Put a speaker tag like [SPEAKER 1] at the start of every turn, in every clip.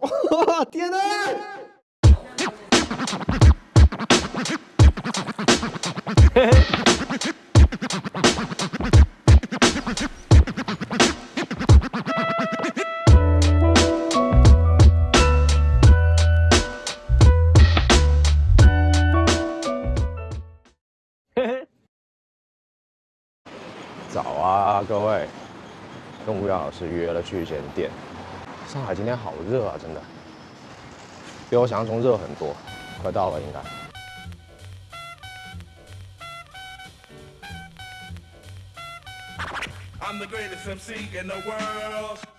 [SPEAKER 1] 哇，天哪！早啊，各位，跟吴阳老师约了去一间店。上海今天好热啊，真的，比我想象中热很多。快到了，应该。
[SPEAKER 2] I'm the greatest MC in the world.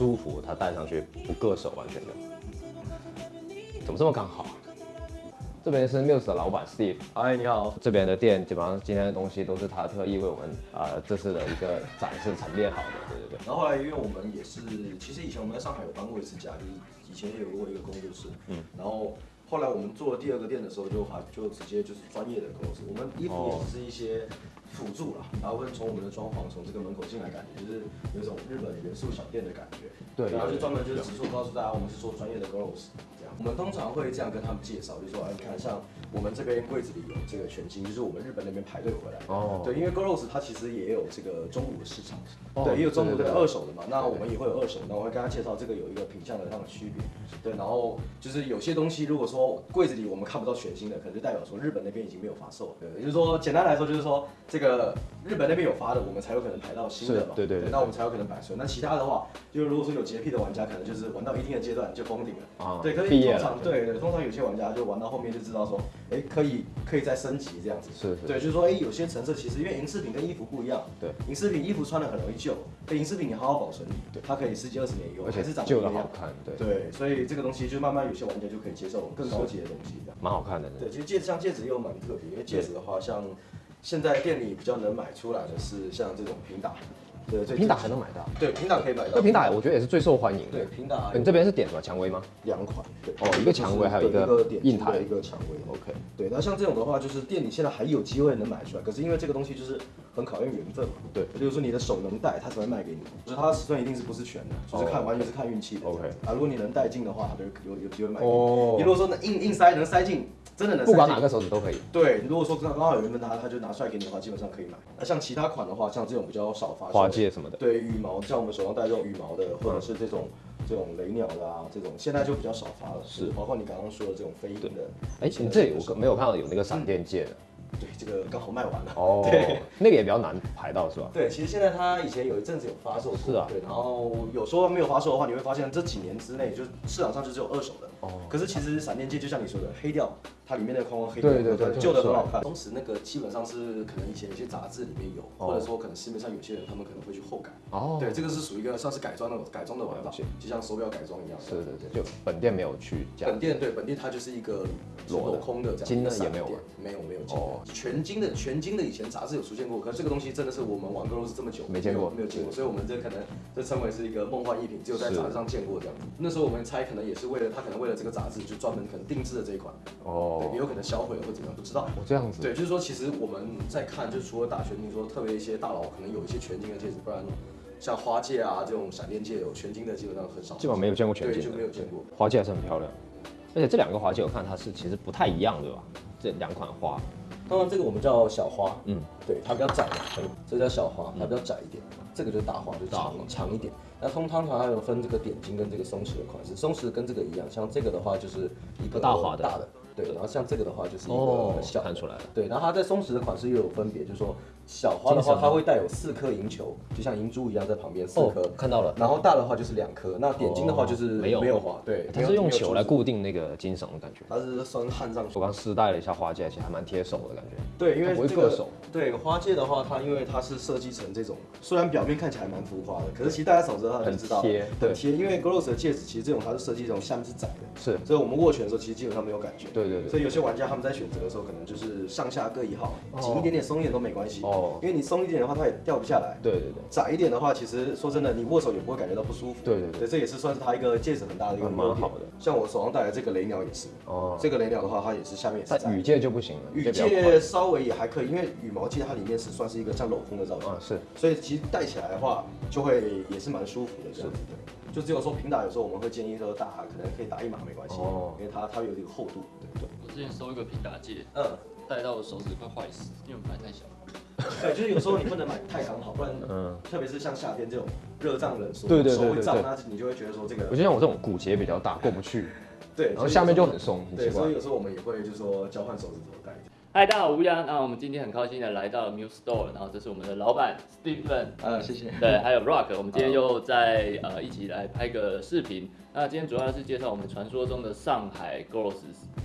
[SPEAKER 1] 舒服，它戴上去不硌手，完全的。怎么这么刚好？这边是 Muse 的老板 Steve，
[SPEAKER 3] 嗨，你好。
[SPEAKER 1] 这边的店基本上今天的东西都是他特意为我们啊、呃这次的一个展示陈列好的，对对对。
[SPEAKER 3] 然后后来，因为我们也是，其实以前我们在上海有搬过一次家，就是以前也有过一个工作室，嗯，然后后来我们做第二个店的时候就，还就直接就是专业的工作室，我们衣服也是一些辅助了，然后会从我们的装潢从这个门口进来，感觉就是有一种日本元素小店的感觉，
[SPEAKER 1] 对
[SPEAKER 3] 然后就专门就是直说告诉大家，我们是做专业的 girls 这样。我们通常会这样跟他们介绍，就说，哎，你看，像我们这边柜子里有这个全新，就是我们日本那边排队回来。的，
[SPEAKER 1] 哦。
[SPEAKER 3] 对，因为 Goros 它其实也有这个中古的市场，
[SPEAKER 1] 哦。
[SPEAKER 3] 对，也有中古的二手的嘛，那我们也会有二手，那我会跟他介绍这个有一个品相的上的区别，对，然后就是有些东西如果说柜子里我们看不到全新的，可能就代表说日本那边已经没有发售了，对，也就是说简单来说就是说这个日本那边有发的，我们才有可能排到新的嘛，
[SPEAKER 1] 是对对对。
[SPEAKER 3] 那我们才有可能摆出来，那其他的话，就是如果说有洁癖的玩家，可能就是玩到一定的阶段就封顶了，
[SPEAKER 1] 啊
[SPEAKER 3] 对，可是
[SPEAKER 1] 毕业了
[SPEAKER 3] 通常对。对，通常有些玩家就玩到后面就知道说，哎，可以可以再升级这样子，
[SPEAKER 1] 是是。
[SPEAKER 3] 对，就是说，哎，有些成色其实因为银饰品跟衣服不一样，
[SPEAKER 1] 对，
[SPEAKER 3] 银饰品衣服穿的很容易旧，对，银饰品你好好保存，对，它可以十几二十年用，
[SPEAKER 1] 而且
[SPEAKER 3] 还是长得
[SPEAKER 1] 旧的好看对
[SPEAKER 3] 对，所以这个东西就慢慢有些玩家就可以接受更高级的东西。
[SPEAKER 1] 蛮好看的。
[SPEAKER 3] 对，其实戒指像戒指又蛮特别，因为戒指的话，像现在店里比较能买出来的是像这种平打，对，最
[SPEAKER 1] 平打还能买到，
[SPEAKER 3] 对平打可以买到，
[SPEAKER 1] 这平打我觉得也是最受欢迎的。
[SPEAKER 3] 对平打
[SPEAKER 1] 你这边是点什么？蔷薇吗？
[SPEAKER 3] 两款，对，
[SPEAKER 1] 哦一个蔷薇还有一个硬台。
[SPEAKER 3] 一个蔷薇，OK，对，那像这种的话，就是店里现在还有机会能买出来，可是因为这个东西就是很考验缘分嘛，
[SPEAKER 1] 对。
[SPEAKER 3] 也就是说你的手能戴，它才会卖给你，就是它的尺寸一定是不是全的，就是看
[SPEAKER 1] 哦
[SPEAKER 3] 完全是看运气的
[SPEAKER 1] OK
[SPEAKER 3] 啊，如果你能戴进的话，它就有有机会卖给
[SPEAKER 1] 哦。
[SPEAKER 3] 你，你如果说能硬硬塞能塞进，真的能
[SPEAKER 1] 不管哪个手指都可以。
[SPEAKER 3] 对，如果说刚刚好有缘分，他他就拿出来给你的话，基本上可以买。那像其他款的话，像这种比较少发
[SPEAKER 1] 什么的
[SPEAKER 3] 对羽毛，像我们手上戴这种羽毛的，或者是这种这种雷鸟的啊，这种现在就比较少发了。
[SPEAKER 1] 是
[SPEAKER 3] 包括你刚刚说的这种飞鹰的。
[SPEAKER 1] 哎，你这里我没有看到有那个闪电戒的。
[SPEAKER 3] 对，这个刚好卖完了。
[SPEAKER 1] 哦
[SPEAKER 3] 对。，
[SPEAKER 1] 那个也比较难排到是吧？
[SPEAKER 3] 对，其实现在它以前有一阵子有发售过，
[SPEAKER 1] 是啊
[SPEAKER 3] 对，然后有时候没有发售的话，你会发现这几年之内，就市场上就只有二手的。
[SPEAKER 1] 哦
[SPEAKER 3] 可是其实闪电戒就像你说的，黑掉，它里面的框框黑掉，
[SPEAKER 1] 对对对
[SPEAKER 3] 旧的很好看。同时那个基本上是可能以前有些杂志里面有，
[SPEAKER 1] 哦
[SPEAKER 3] 或者说可能市面上有些人他们可能会去后改。
[SPEAKER 1] 哦。
[SPEAKER 3] 对，这个是属于一个算是改装的改装的玩法，就像手表改装一样。
[SPEAKER 1] 是对对，就本店没有去加。
[SPEAKER 3] 本店对本店它就是一个镂空的这样
[SPEAKER 1] 金的也没有吗
[SPEAKER 3] 没有没有金
[SPEAKER 1] 哦。
[SPEAKER 3] 的，全金的全金的以前杂志有出现过，可是这个东西真的是我们玩 g 是这么久
[SPEAKER 1] 没见过。
[SPEAKER 3] 没有见过，所以我们这可能这称为是一个梦幻一品，只有在杂志上见过这样。子。那时候我们猜可能也是为了他可能为了这个杂志就专门可能定制的这一款，
[SPEAKER 1] 哦。
[SPEAKER 3] 对，也有可能销毁了或怎么样不知道。
[SPEAKER 1] 哦这样子。
[SPEAKER 3] 对，就是说，其实我们在看，就是除了打全金，说特别一些大佬可能有一些全金的戒指，不然像花戒啊这种闪电戒有全金的基本上很少，
[SPEAKER 1] 基本上没有见过全，金的
[SPEAKER 3] 就没有见过。
[SPEAKER 1] 花戒还是很漂亮，而且这两个花戒我看它是其实不太一样，对吧？这两款花，
[SPEAKER 3] 当然这个我们叫小花，
[SPEAKER 1] 嗯
[SPEAKER 3] 嗯，对，它比较窄嘛，这叫小花，它比较窄一点。这个就是大花，就是长长一点。那通常它还有分这个点睛跟这个松弛的款式，松弛跟这个一样，像这个的话就是一个
[SPEAKER 1] 大花的
[SPEAKER 3] 大的，对，然后像这个的话就是一
[SPEAKER 1] 哦
[SPEAKER 3] 个小的
[SPEAKER 1] 看出来了。
[SPEAKER 3] 对，然后它在松弛的款式又有分别，就是说小花的话，它会带有四颗银球，就像银珠一样在旁边四颗、
[SPEAKER 1] 哦看到了
[SPEAKER 3] 然后大的话就是两颗，那点睛的话就是
[SPEAKER 1] 没有
[SPEAKER 3] 没有花，对，
[SPEAKER 1] 它是用球来
[SPEAKER 3] 固，
[SPEAKER 1] 定那个金绳的感觉。
[SPEAKER 3] 它是算焊上去
[SPEAKER 1] 我。刚试戴了一下花戒，其实还蛮贴手的感觉。
[SPEAKER 3] 对，因为
[SPEAKER 1] 不会
[SPEAKER 3] 这个
[SPEAKER 1] 硌手。
[SPEAKER 3] 对花戒的话，它因为它是设计成这种，虽然表面看起来蛮浮夸的，可是其实大家手指头就知道
[SPEAKER 1] 很贴对
[SPEAKER 3] 很贴。因为 Gloss 的戒指其实这种它是设计这种下面是窄的，
[SPEAKER 1] 是
[SPEAKER 3] 所以我们握拳的时候其实基本上没有感觉。
[SPEAKER 1] 对对对
[SPEAKER 3] 所以有些玩家他们在选择的时候，可能就是上下各一号，紧一点点、松一点都没关系。
[SPEAKER 1] 哦
[SPEAKER 3] 因为你松一点的话，它也掉不下来。
[SPEAKER 1] 对对对，
[SPEAKER 3] 窄一点的话，其实说真的，你握手也不会感觉到不舒服。
[SPEAKER 1] 对对对
[SPEAKER 3] 这也是算是它一个戒指很大的一个
[SPEAKER 1] 嗯蛮
[SPEAKER 3] 优点
[SPEAKER 1] 好的。
[SPEAKER 3] 像我手上戴的这个雷鸟也是，
[SPEAKER 1] 哦
[SPEAKER 3] 这个雷鸟的话，它也是下面也是窄
[SPEAKER 1] 但羽戒就不行了，
[SPEAKER 3] 羽
[SPEAKER 1] 比较宽
[SPEAKER 3] 戒稍微也还可以，因为羽毛戒它里面是算是一个像镂空的造型，
[SPEAKER 1] 啊是
[SPEAKER 3] 所以其实戴起来的话就会也是蛮舒服的这样子。对，就只有说平打有时候我们会建议说打可能可以打一码没关系，
[SPEAKER 1] 哦
[SPEAKER 3] 因为它它有这个厚度。对
[SPEAKER 4] 我之前收一个平打戒，
[SPEAKER 3] 嗯，
[SPEAKER 4] 戴到我手指快坏死，因为我买太小。
[SPEAKER 3] 对，就是有时候你不能买太刚好，不然
[SPEAKER 1] 嗯
[SPEAKER 3] 特别是像夏天这种热胀冷缩，
[SPEAKER 1] 对对对
[SPEAKER 3] 手会胀，那你就会觉得说这个
[SPEAKER 1] 我就像我这种骨节比较大，过不去，
[SPEAKER 3] 对，
[SPEAKER 1] 然后下面就很松，
[SPEAKER 3] 对，所以。有时候我们也会就是说交换手指头戴。
[SPEAKER 4] 嗨，大家好，吴阳。那我们今天很高兴的来到了 Muse Store，然后这是我们的老板 Stephen，
[SPEAKER 3] 呃，谢谢。
[SPEAKER 4] 对，还有 Rock，我们今天又在呃一起来拍个视频。那今天主要是介绍我们传说中的上海 Girls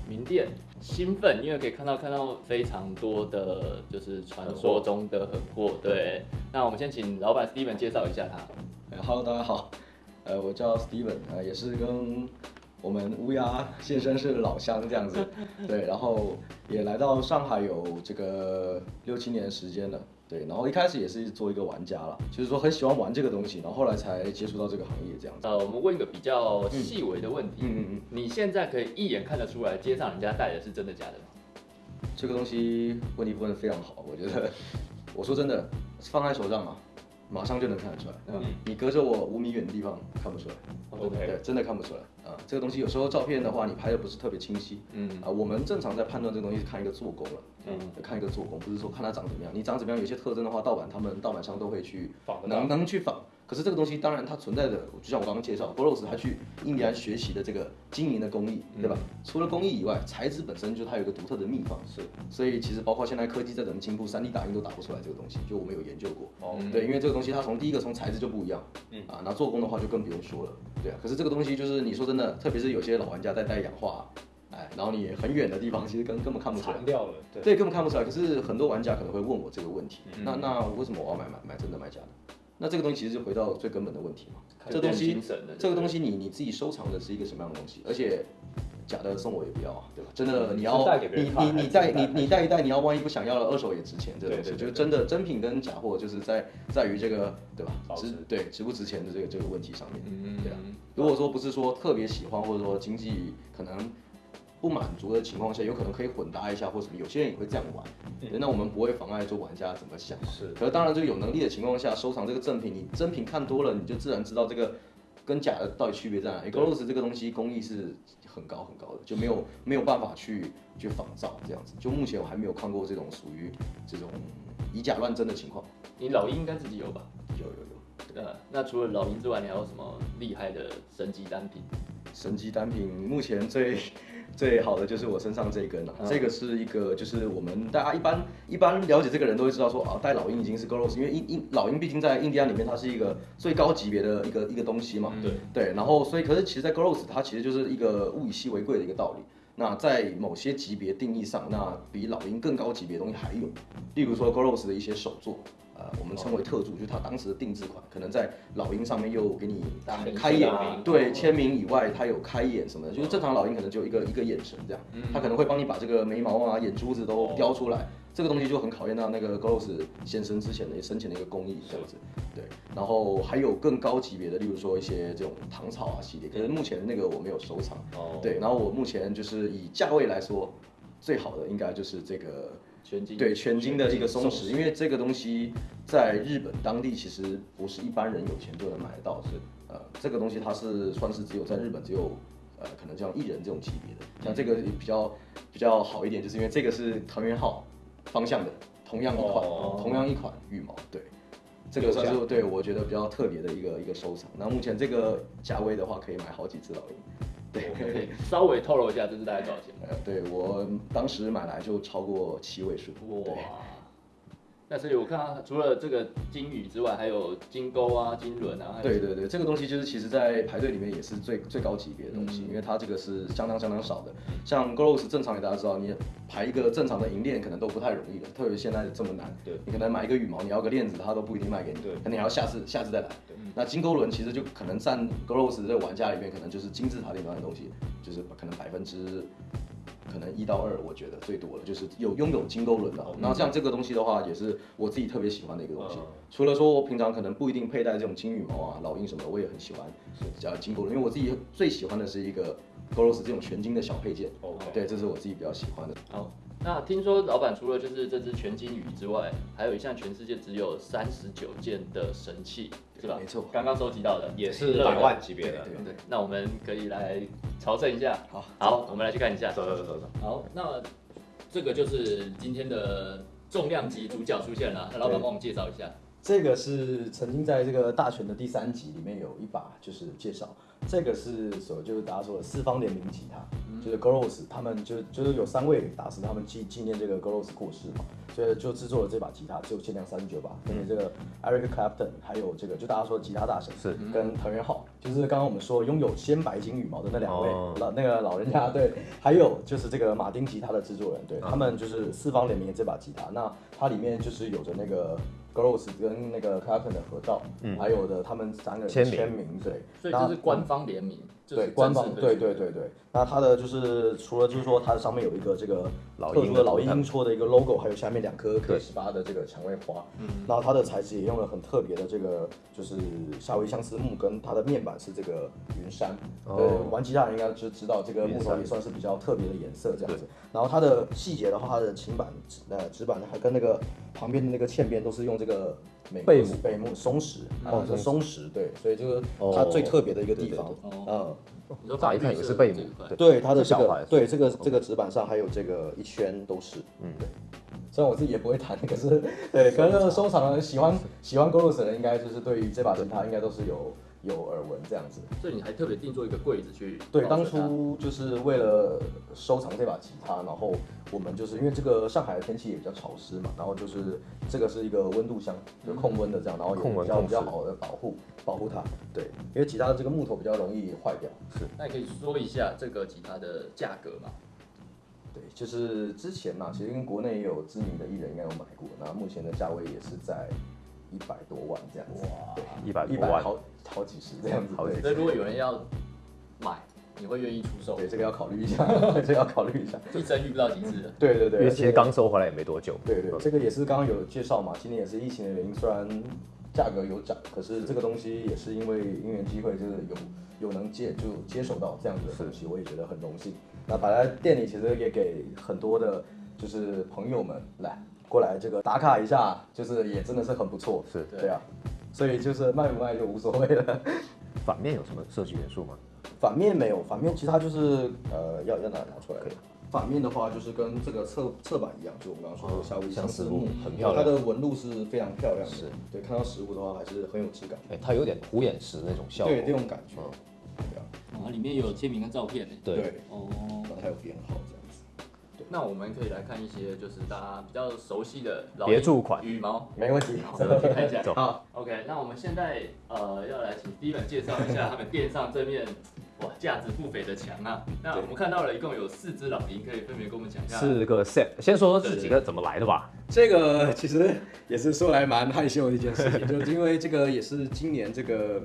[SPEAKER 4] 名店，兴奋，因为可以看到看到非常多的就是传说中的狠货。对，那我们先请老板 Stephen 介绍一下他。
[SPEAKER 3] 呃 Hello，大家好，呃，我叫 Stephen，呃，也是跟我们乌鸦先生是老乡这样子，对，然后也来到上海有这个六七年时间了，对，然后一开始也是做一个玩家啦，就是说很喜欢玩这个东西，然后后来才接触到这个行业这样子。
[SPEAKER 4] 呃，我们问一个比较细微的问题，
[SPEAKER 3] 嗯嗯嗯，
[SPEAKER 4] 你现在可以一眼看得出来街上人家戴的是真的假的吗？
[SPEAKER 3] 这个东西问题问的非常好，我觉得，我说真的，放在手上啊，马上就能看得出来。嗯，你隔着我五米远的地方看不出来。
[SPEAKER 4] OK，
[SPEAKER 3] 对，真的看不出来啊。这个东西有时候照片的话，你拍的不是特别清晰。
[SPEAKER 4] 嗯
[SPEAKER 3] 啊，我们正常在判断这个东西是看一个做工了。
[SPEAKER 4] 嗯
[SPEAKER 3] 看一个做工，不是说看它长怎么样。你长怎么样，有些特征的话，盗版他们盗版商都会去
[SPEAKER 4] 仿
[SPEAKER 3] 能能去仿。可是这个东西当然它存在的，就像我刚刚介绍 b o r o s 他去印第安学习的这个经营的工艺，对吧？除了工艺以外，材质本身就它有一个独特的秘方。是，所以其实包括现在科技在怎么进步，3D 打印都打不出来这个东西。就我们有研究过。
[SPEAKER 4] 哦
[SPEAKER 3] 对，因为这个东西它从第一个从材质就不一样，嗯啊，那做工的话就更不用说了。对啊，可是这个东西就是你说真的，特别是有些老玩家在带氧化，哎，然后你很远的地方其实根根本看不出来。
[SPEAKER 1] 掉了，对，
[SPEAKER 3] 对，根本看不出来。可是很多玩家可能会问我这个问题，那那为什么我要买买买真的买假的？那这个东西其实就回到最根本的问题嘛。这东西这个东西你你自己收藏的是一个什么样的东西？而且假的送我也不要啊，对吧？真的你要你你你带你你带一带，你要万一不想要了，二手也值钱。这个东西
[SPEAKER 1] 对对对
[SPEAKER 3] 就是真的真品跟假货，就是在在于这个对吧？
[SPEAKER 1] 值
[SPEAKER 3] 值对值不值钱的这个这个问题上面。
[SPEAKER 4] 嗯
[SPEAKER 3] 对啊。如果说不是说特别喜欢，或者说经济可能不满足的情况下，有可能可以混搭一下或什么，有些人也会这样玩。对那我们不会妨碍说玩家怎么想。
[SPEAKER 1] 是
[SPEAKER 3] 可是当然，就有能力的情况下，收藏这个正品，你真品看多了，你就自然知道这个跟假的到底区别在哪里。Gloss 这个东西工艺是很高很高的，就没有没有办法去去仿造这样子。就目前我还没有看过这种属于这种以假乱真的情况。
[SPEAKER 4] 你老鹰应该自己有吧？
[SPEAKER 3] 有有有。
[SPEAKER 4] 呃，那除了老鹰之外，你还有什么厉害的神级单品？
[SPEAKER 3] 神级单品目前最最好的就是我身上这一根了、
[SPEAKER 4] 嗯。
[SPEAKER 3] 这个是一个就是我们大家一般一般了解这个人都会知道说啊，戴老鹰已经是 Goros，因为印印老鹰毕竟在印第安里面它是一个最高级别的一个一个东西嘛，
[SPEAKER 4] 对
[SPEAKER 3] 对，然后所以可是其实，在 Goros 它其实就是一个物以稀为贵的一个道理。那在某些级别定义上，那比老鹰更高级别的东西还有，例如说 Goros 的一些手作，呃，我们称为特助，就是它当时的定制款，可能在老鹰上面又给你
[SPEAKER 4] 名
[SPEAKER 3] 开眼对，签名以外，它有开眼什么的，就是正常老鹰可能就一个一个眼神这样，它可能会帮你把这个眉毛啊、眼珠子都雕出来，这个东西就很考验到那个先生之前的生前的一个工艺这样子，对，然后还有更高级别的，例如说一些这种唐草啊系列，可是目前那个我没有收藏，
[SPEAKER 4] 哦
[SPEAKER 3] 对，然后我目前就是以价位来说，最好的应该就是这个
[SPEAKER 4] 全金
[SPEAKER 3] 对全金的一个松石，因为这个东西在日本当地其实不是一般人有钱就能买得到，是呃这个东西它是算是只有在日本只有呃可能像艺人这种级别的，像这个比较比较好一点，就是因为这个是藤原浩。方向的，同样一款，
[SPEAKER 4] 哦
[SPEAKER 3] 同样一款羽毛，对。这个算是对我觉得比较特别的一个一个收藏。那目前这个价位的话，可以买好几只老鹰。对，
[SPEAKER 4] 可以稍微透露一下，这是大概多少钱？
[SPEAKER 3] 呃，对我当时买来就超过七位数。
[SPEAKER 4] 哇！那所以我看到除了这个金鱼之外，还有金钩啊、金轮啊，
[SPEAKER 3] 对对对，这个东西就是其实在排队里面也是最最高级别的东西，
[SPEAKER 4] 嗯
[SPEAKER 3] 因为它这个是相当相当少的。像 Gross 正常，给大家知道，你排一个正常的银链可能都不太容易的，特别现在这么难。
[SPEAKER 4] 对
[SPEAKER 3] 你可能买一个羽毛，你要个链子，它都不一定卖给你，
[SPEAKER 4] 对
[SPEAKER 3] 可能你还要下次下次再来。那金钩轮其实就可能占 Gross 这个玩家里面，可能就是金字塔顶端的东西，就是可能百分之。可能一到二，我觉得最多了，就是有拥有金钩轮的。那像这个东西的话，也是我自己特别喜欢的一个东西。除了说我平常可能不一定佩戴这种金羽毛啊、老鹰什么的，我也很喜欢叫金钩轮，因为我自己最喜欢的是一个 Goros 这种全金的小配件。
[SPEAKER 4] OK
[SPEAKER 3] 对，这是我自己比较喜欢的。
[SPEAKER 4] 好，那听说老板除了就是这只全金鱼之外，还有一项全世界只有三十九件的神器，是吧？
[SPEAKER 3] 没错
[SPEAKER 4] 刚刚收集到的
[SPEAKER 1] 也是百万级别的。
[SPEAKER 3] 对对
[SPEAKER 4] 对，那我们可以来朝圣一下。
[SPEAKER 3] 好
[SPEAKER 4] 好，我们来去看一下。
[SPEAKER 1] 走走走走，
[SPEAKER 4] 好，那这个就是今天的重量级主角出现了，那老板帮我们介绍一下。
[SPEAKER 3] 这个是曾经在这个大全的第三集里面有一把，就是介绍，这个是所就是大家说的四方联名吉他，就是 Goros 他们就就是有三位大师，他们纪纪念这个 Goros 过世嘛，所以就制作了这把吉他，只有限量三十九把，分别这个 Eric Clapton，还有这个就大家说的吉他大神
[SPEAKER 1] 是。
[SPEAKER 3] 跟藤原浩，就是刚刚我们说拥有鲜白金羽毛的那两位、
[SPEAKER 1] 哦。
[SPEAKER 3] 老那个老人家，对，还有就是这个马丁吉他的制作人，对、他们就是四方联名的这把吉他，那它里面就是有着那个 Gross 跟那个 Clapton 的合照，还有的他们三个人
[SPEAKER 1] 签名。
[SPEAKER 3] 签名，对，
[SPEAKER 4] 所以这是官方联名，
[SPEAKER 3] 对官方对对对对，那它的就是除了就是说它上面有一个这个
[SPEAKER 1] 老
[SPEAKER 3] 特殊的老
[SPEAKER 1] 鹰
[SPEAKER 3] 戳的一个 logo，还有下面两颗 K
[SPEAKER 1] 对
[SPEAKER 3] 十八的这个蔷薇花，嗯，然后它的材质也用了很特别的这个就是夏威夷相思木，跟它的面板是这个云杉，
[SPEAKER 1] 哦。
[SPEAKER 3] 对，玩吉他的人应该就知道这个木头也算是比较特别的颜色这样子。然后它的细节的话，它的琴板呃纸板还跟那个旁边的那个嵌边都是用这个
[SPEAKER 1] 贝母
[SPEAKER 3] 贝母松石，哦，是松石，对，所以这个
[SPEAKER 1] 哦
[SPEAKER 3] 它最特别的一个地方嗯。
[SPEAKER 4] 你说
[SPEAKER 1] 乍一看也是贝母对
[SPEAKER 3] 对，它的这个
[SPEAKER 1] 这小牌
[SPEAKER 3] 对这个这个纸板上还有这个一圈都是，嗯，对。虽然我自己也不会弹，可是对，可能收藏人喜欢喜欢 Goros 的人，应该就是对于这把吉他应该都是有有耳闻这样子。
[SPEAKER 4] 所以你还特别定做一个柜子去
[SPEAKER 3] 对，当初就是为了收藏这把吉他，然后我们就是因为这个上海的天气也比较潮湿嘛，然后就是这个是一个温度箱，就控温的这样，然后也
[SPEAKER 1] 控温
[SPEAKER 3] 比较比较好的保护保护它。对，因为吉他的这个木头比较容易坏掉。
[SPEAKER 4] 是那你可以说一下这个吉他的价格嘛？
[SPEAKER 3] 对，就是之前嘛，其实跟国内也有知名的艺人应该有买过，那目前的价位也是在一百多万这样子，
[SPEAKER 4] 哇
[SPEAKER 3] 对，
[SPEAKER 1] 一百多万，
[SPEAKER 3] 一百好好几十这样子，
[SPEAKER 1] 好几
[SPEAKER 4] 所以如果有人要买，你会愿意出售？
[SPEAKER 3] 对，这个要考虑一下，这个要考虑一下，
[SPEAKER 4] 一生遇不到几次的。
[SPEAKER 3] 对对对，
[SPEAKER 1] 因为其实刚收回来也没多久。
[SPEAKER 3] 对对，这个也是刚刚有介绍嘛，今年也是疫情的原因，虽然价格有涨，可是这个东西也是因为因缘机会，就是有有能接就接手到这样子的东西，我也觉得很荣幸。那摆在店里，其实也给很多的，就是朋友们来过来这个打卡一下，就是也真的是很不错，
[SPEAKER 1] 是
[SPEAKER 3] 对啊，所以就是卖不卖就无所谓了。
[SPEAKER 1] 反面有什么设计元素吗？
[SPEAKER 3] 反面没有，反面其他就是呃要要拿拿出来的。反面的话就是跟这个侧侧板一样，就我们刚刚说的夏威夷相思木，
[SPEAKER 1] 很漂亮
[SPEAKER 3] 它的纹路是非常漂亮的。
[SPEAKER 1] 是，
[SPEAKER 3] 对，看到实物的话还是很有质感。
[SPEAKER 1] 哎，它有点虎眼石那种效果。
[SPEAKER 3] 对，这种感觉。
[SPEAKER 1] 嗯
[SPEAKER 3] 对啊，
[SPEAKER 4] 哦，里面有签名跟照片呢。
[SPEAKER 1] 对
[SPEAKER 3] 对，
[SPEAKER 4] 哦，
[SPEAKER 3] 然后它有编号这样子。
[SPEAKER 4] 那我们可以来看一些就是大家比较熟悉的老
[SPEAKER 1] 别注款
[SPEAKER 4] 羽毛。
[SPEAKER 3] 没问题。
[SPEAKER 4] 我们去看一下。
[SPEAKER 3] 好
[SPEAKER 4] ，OK，那我们现在呃要来请 Steven 介绍一下他们店上这面哇价值不菲的墙啊。那我们看到了一共有四只老鹰，可以分别跟我们讲一下。
[SPEAKER 1] 四个 set。先说说这几个怎么来的吧。
[SPEAKER 3] 这个其实也是说来蛮害羞的一件事情，就是因为这个也是今年这个